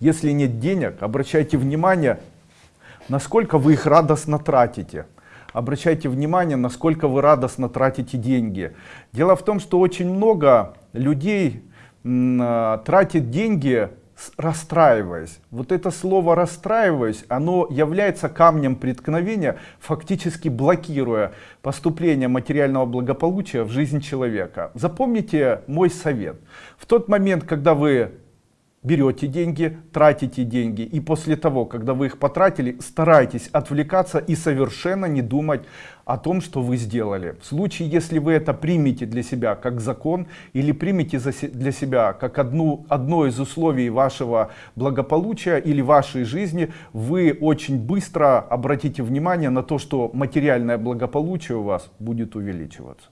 Если нет денег, обращайте внимание, насколько вы их радостно тратите. Обращайте внимание, насколько вы радостно тратите деньги. Дело в том, что очень много людей а, тратит деньги расстраиваясь. Вот это слово расстраиваясь, оно является камнем преткновения, фактически блокируя поступление материального благополучия в жизнь человека. Запомните мой совет. В тот момент, когда вы берете деньги, тратите деньги и после того, когда вы их потратили, старайтесь отвлекаться и совершенно не думать о том, что вы сделали. В случае, если вы это примете для себя как закон или примете для себя как одну, одно из условий вашего благополучия или вашей жизни, вы очень быстро обратите внимание на то, что материальное благополучие у вас будет увеличиваться.